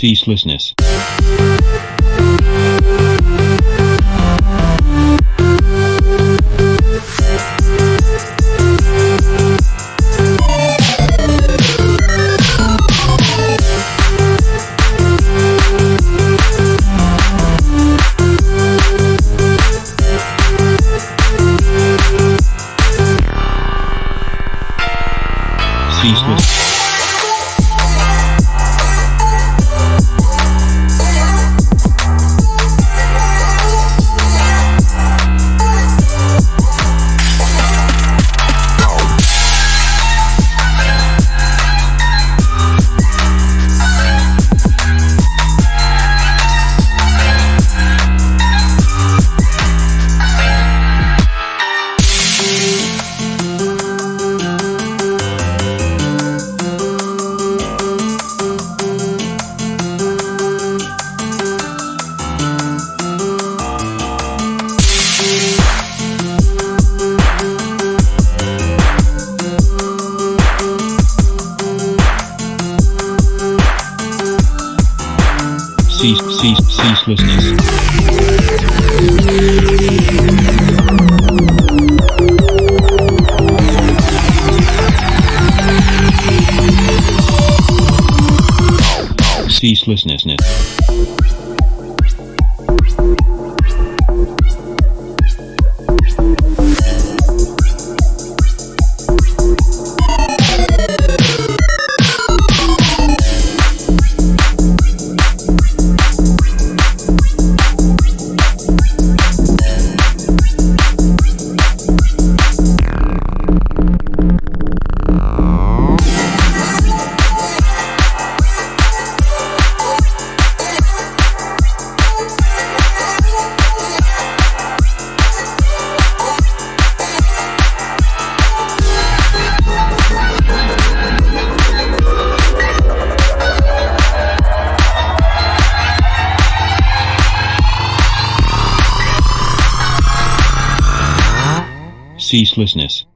ceaselessness. Ceaseless. Cease, cease, ceaselessness. Ceaselessness. Ceaselessness.